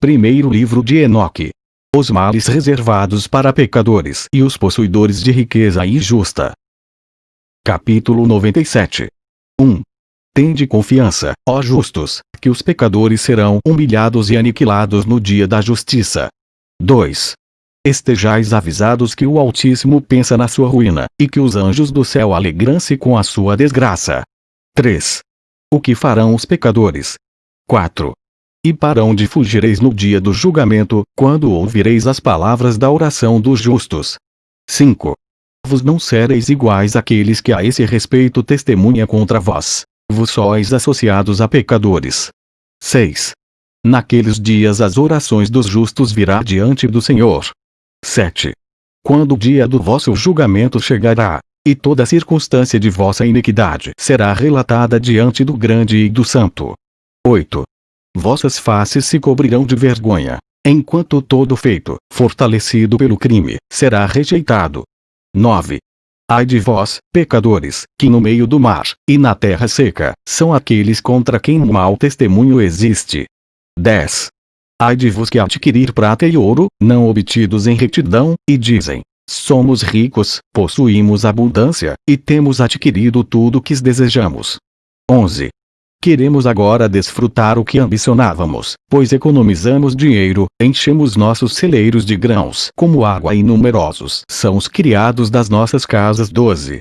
Primeiro livro de Enoque. Os males reservados para pecadores e os possuidores de riqueza injusta. Capítulo 97. 1. Tende confiança, ó justos, que os pecadores serão humilhados e aniquilados no dia da justiça. 2. Estejais avisados que o Altíssimo pensa na sua ruína, e que os anjos do céu alegram-se com a sua desgraça. 3. O que farão os pecadores? 4. E para onde fugireis no dia do julgamento, quando ouvireis as palavras da oração dos justos? 5. Vos não sereis iguais àqueles que a esse respeito testemunha contra vós. Vos sois associados a pecadores. 6. Naqueles dias as orações dos justos virá diante do Senhor. 7. Quando o dia do vosso julgamento chegará, e toda circunstância de vossa iniquidade será relatada diante do grande e do santo. 8. Vossas faces se cobrirão de vergonha, enquanto todo feito, fortalecido pelo crime, será rejeitado. 9. Ai de vós, pecadores, que no meio do mar, e na terra seca, são aqueles contra quem mau testemunho existe. 10. Ai de vos que adquirir prata e ouro, não obtidos em retidão, e dizem: Somos ricos, possuímos abundância, e temos adquirido tudo o que desejamos. 11. Queremos agora desfrutar o que ambicionávamos, pois economizamos dinheiro, enchemos nossos celeiros de grãos como água e numerosos são os criados das nossas casas. 12.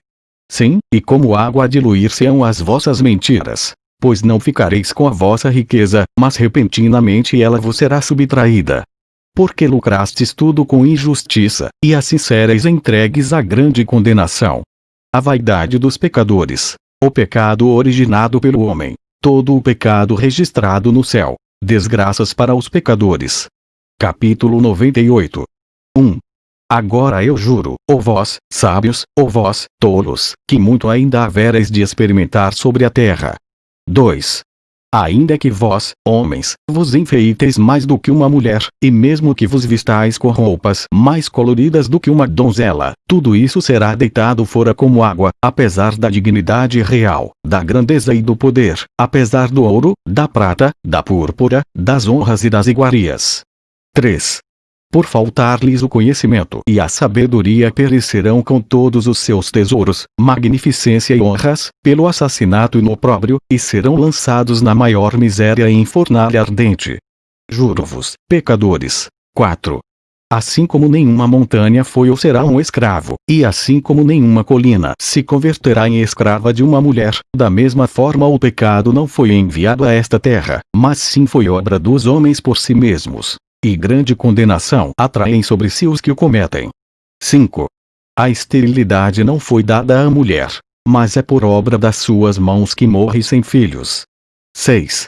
Sim, e como água a diluir-se-ão as vossas mentiras, pois não ficareis com a vossa riqueza, mas repentinamente ela vos será subtraída. Porque lucrastes tudo com injustiça, e assim sereis entregues à grande condenação. A vaidade dos pecadores. O pecado originado pelo homem. Todo o pecado registrado no céu. Desgraças para os pecadores. Capítulo 98. 1. Agora eu juro, ó vós, sábios, ó vós, tolos, que muito ainda havereis de experimentar sobre a terra, 2. Ainda que vós, homens, vos enfeiteis mais do que uma mulher, e mesmo que vos vistais com roupas mais coloridas do que uma donzela, tudo isso será deitado fora como água, apesar da dignidade real, da grandeza e do poder, apesar do ouro, da prata, da púrpura, das honras e das iguarias. 3 por faltar-lhes o conhecimento e a sabedoria perecerão com todos os seus tesouros, magnificência e honras, pelo assassinato e no opróbrio, e serão lançados na maior miséria em fornalha ardente. Juro-vos, pecadores. 4. Assim como nenhuma montanha foi ou será um escravo, e assim como nenhuma colina se converterá em escrava de uma mulher, da mesma forma o pecado não foi enviado a esta terra, mas sim foi obra dos homens por si mesmos e grande condenação atraem sobre si os que o cometem. 5. A esterilidade não foi dada à mulher, mas é por obra das suas mãos que morre sem filhos. 6.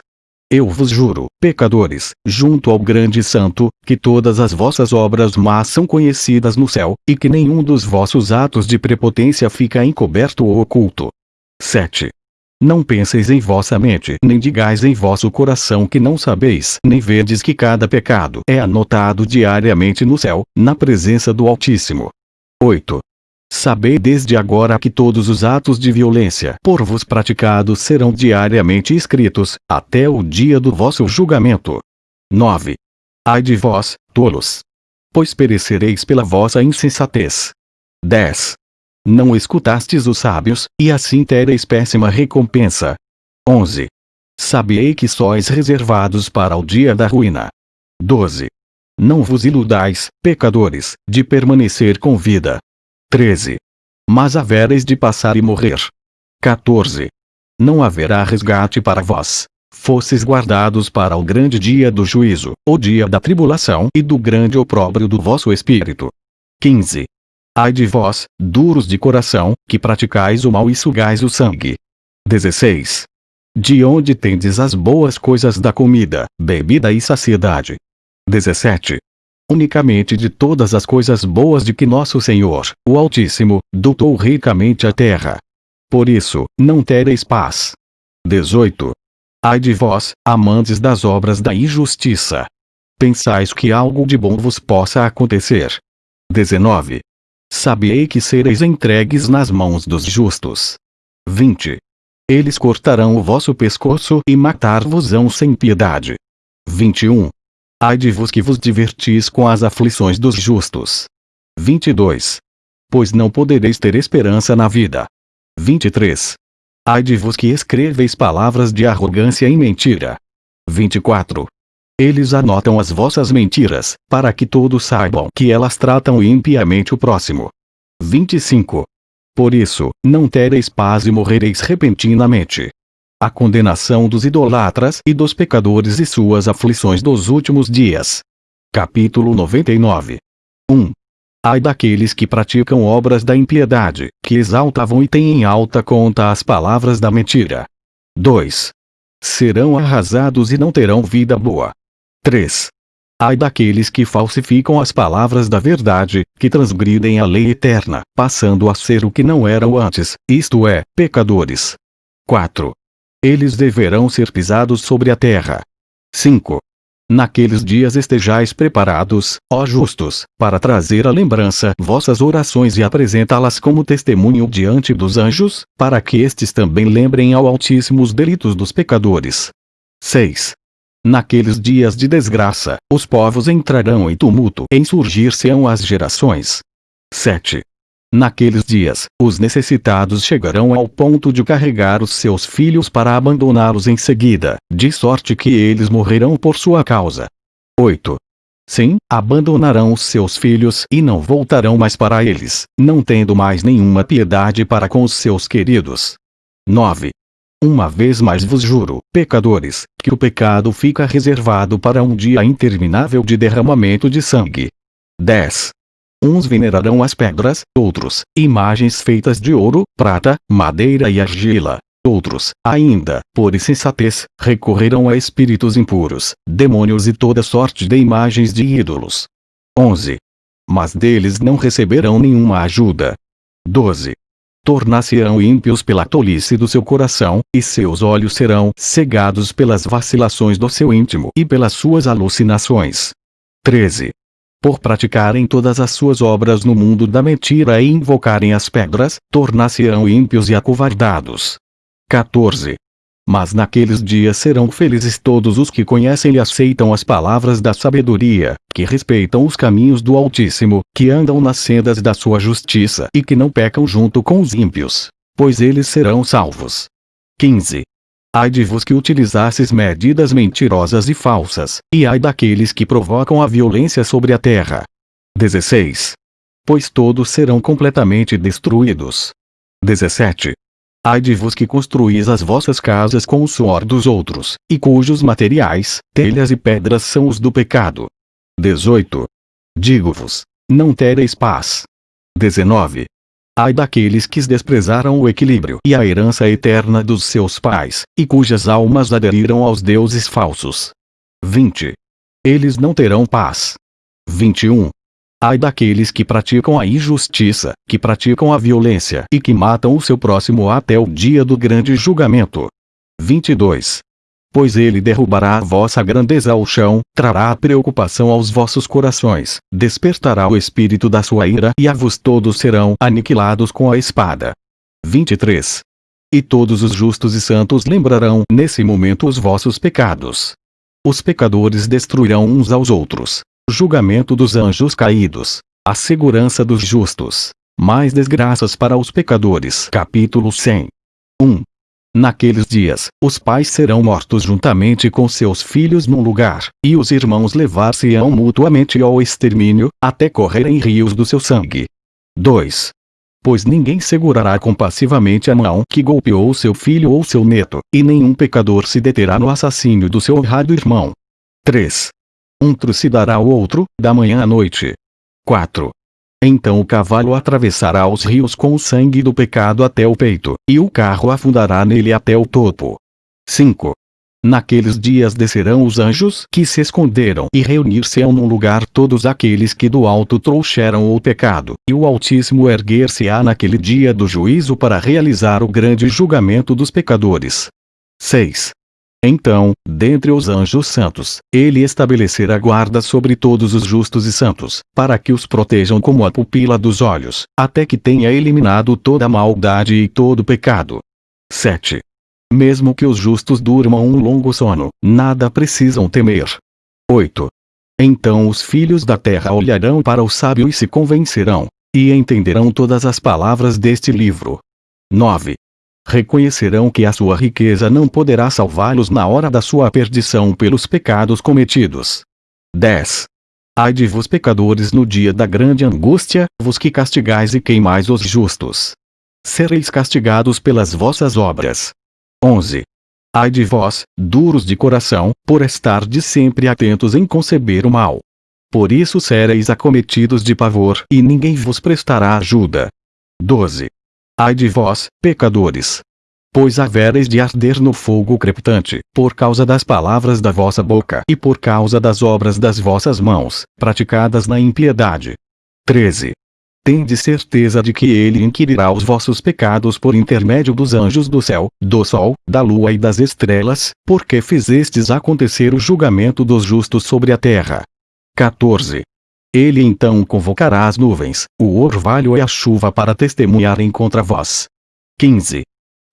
Eu vos juro, pecadores, junto ao grande santo, que todas as vossas obras más são conhecidas no céu, e que nenhum dos vossos atos de prepotência fica encoberto ou oculto. 7. Não penseis em vossa mente, nem digais em vosso coração que não sabeis, nem vedes que cada pecado é anotado diariamente no céu, na presença do Altíssimo. 8. Sabei desde agora que todos os atos de violência por vos praticados serão diariamente escritos, até o dia do vosso julgamento. 9. Ai de vós, tolos! Pois perecereis pela vossa insensatez. 10. Não escutastes os sábios, e assim tereis péssima recompensa. 11. Sabiei que sois reservados para o dia da ruína. 12. Não vos iludais, pecadores, de permanecer com vida. 13. Mas havereis de passar e morrer. 14. Não haverá resgate para vós. Fosses guardados para o grande dia do juízo, o dia da tribulação e do grande opróbrio do vosso espírito. 15. Ai de vós, duros de coração, que praticais o mal e sugais o sangue. 16. De onde tendes as boas coisas da comida, bebida e saciedade? 17. Unicamente de todas as coisas boas de que nosso Senhor, o Altíssimo, dotou ricamente a terra. Por isso, não tereis paz. 18. Ai de vós, amantes das obras da injustiça. Pensais que algo de bom vos possa acontecer. 19. Sabiei que sereis entregues nas mãos dos justos. 20. Eles cortarão o vosso pescoço e matar-vos-ão sem piedade. 21. Ai de vos que vos divertis com as aflições dos justos. 22. Pois não podereis ter esperança na vida. 23. Ai de vos que escreveis palavras de arrogância e mentira. 24. Eles anotam as vossas mentiras, para que todos saibam que elas tratam impiamente o próximo. 25. Por isso, não tereis paz e morrereis repentinamente. A condenação dos idolatras e dos pecadores e suas aflições dos últimos dias. Capítulo 99. 1. Ai daqueles que praticam obras da impiedade, que exaltavam e têm em alta conta as palavras da mentira. 2. Serão arrasados e não terão vida boa. 3. Ai daqueles que falsificam as palavras da verdade, que transgridem a lei eterna, passando a ser o que não eram antes, isto é, pecadores. 4. Eles deverão ser pisados sobre a terra. 5. Naqueles dias estejais preparados, ó justos, para trazer à lembrança vossas orações e apresentá-las como testemunho diante dos anjos, para que estes também lembrem ao Altíssimo os delitos dos pecadores. 6. Naqueles dias de desgraça, os povos entrarão em tumulto e insurgir-se-ão as gerações. 7. Naqueles dias, os necessitados chegarão ao ponto de carregar os seus filhos para abandoná-los em seguida, de sorte que eles morrerão por sua causa. 8. Sim, abandonarão os seus filhos e não voltarão mais para eles, não tendo mais nenhuma piedade para com os seus queridos. 9. Uma vez mais vos juro, pecadores, que o pecado fica reservado para um dia interminável de derramamento de sangue. 10. Uns venerarão as pedras, outros, imagens feitas de ouro, prata, madeira e argila. Outros, ainda, por insensatez, recorrerão a espíritos impuros, demônios e toda sorte de imagens de ídolos. 11. Mas deles não receberão nenhuma ajuda. 12 tornar-se-ão ímpios pela tolice do seu coração, e seus olhos serão cegados pelas vacilações do seu íntimo e pelas suas alucinações. 13. Por praticarem todas as suas obras no mundo da mentira e invocarem as pedras, tornar-se-ão ímpios e acovardados. 14. Mas naqueles dias serão felizes todos os que conhecem e aceitam as palavras da sabedoria, que respeitam os caminhos do Altíssimo, que andam nas sendas da sua justiça e que não pecam junto com os ímpios, pois eles serão salvos. 15. Ai de vos que utilizasses medidas mentirosas e falsas, e ai daqueles que provocam a violência sobre a terra. 16. Pois todos serão completamente destruídos. 17. Ai de vos que construís as vossas casas com o suor dos outros, e cujos materiais, telhas e pedras são os do pecado. 18. Digo-vos: não tereis paz. 19. Ai daqueles que desprezaram o equilíbrio e a herança eterna dos seus pais, e cujas almas aderiram aos deuses falsos. 20. Eles não terão paz. 21. Ai daqueles que praticam a injustiça, que praticam a violência e que matam o seu próximo até o dia do grande julgamento. 22. Pois ele derrubará a vossa grandeza ao chão, trará a preocupação aos vossos corações, despertará o espírito da sua ira e a vos todos serão aniquilados com a espada. 23. E todos os justos e santos lembrarão nesse momento os vossos pecados. Os pecadores destruirão uns aos outros, julgamento dos anjos caídos, a segurança dos justos, mais desgraças para os pecadores. Capítulo 100. 1. Naqueles dias, os pais serão mortos juntamente com seus filhos num lugar, e os irmãos levar-se-ão mutuamente ao extermínio, até correrem rios do seu sangue. 2. Pois ninguém segurará compassivamente a mão que golpeou seu filho ou seu neto, e nenhum pecador se deterá no assassínio do seu honrado irmão. 3. Um trucidará o outro, da manhã à noite. 4. Então o cavalo atravessará os rios com o sangue do pecado até o peito, e o carro afundará nele até o topo. 5. Naqueles dias descerão os anjos que se esconderam e reunir-se-ão num lugar todos aqueles que do alto trouxeram o pecado, e o Altíssimo erguer-se-á naquele dia do juízo para realizar o grande julgamento dos pecadores. 6. Então, dentre os anjos santos, ele estabelecerá guarda sobre todos os justos e santos, para que os protejam como a pupila dos olhos, até que tenha eliminado toda a maldade e todo pecado. 7. Mesmo que os justos durmam um longo sono, nada precisam temer. 8. Então os filhos da terra olharão para o sábio e se convencerão, e entenderão todas as palavras deste livro. 9. Reconhecerão que a sua riqueza não poderá salvá-los na hora da sua perdição pelos pecados cometidos. 10. Ai de vos pecadores no dia da grande angústia, vos que castigais e queimais os justos. Sereis castigados pelas vossas obras. 11. Ai de vós, duros de coração, por estar de sempre atentos em conceber o mal. Por isso sereis acometidos de pavor e ninguém vos prestará ajuda. 12. Ai de vós, pecadores! Pois havereis de arder no fogo crepitante, por causa das palavras da vossa boca e por causa das obras das vossas mãos, praticadas na impiedade. 13. Tende certeza de que ele inquirirá os vossos pecados por intermédio dos anjos do céu, do sol, da lua e das estrelas, porque fizestes acontecer o julgamento dos justos sobre a terra. 14. Ele então convocará as nuvens, o orvalho e a chuva para testemunharem contra vós. 15.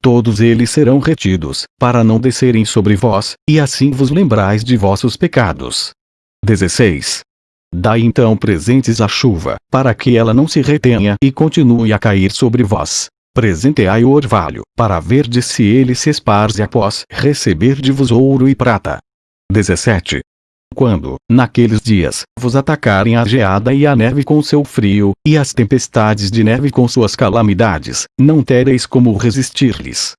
Todos eles serão retidos, para não descerem sobre vós, e assim vos lembrais de vossos pecados. 16. Dai então presentes à chuva, para que ela não se retenha e continue a cair sobre vós. Presenteai o orvalho, para ver de se ele se esparze após receber de vos ouro e prata. 17. Quando, naqueles dias, vos atacarem a geada e a neve com seu frio, e as tempestades de neve com suas calamidades, não tereis como resistir-lhes.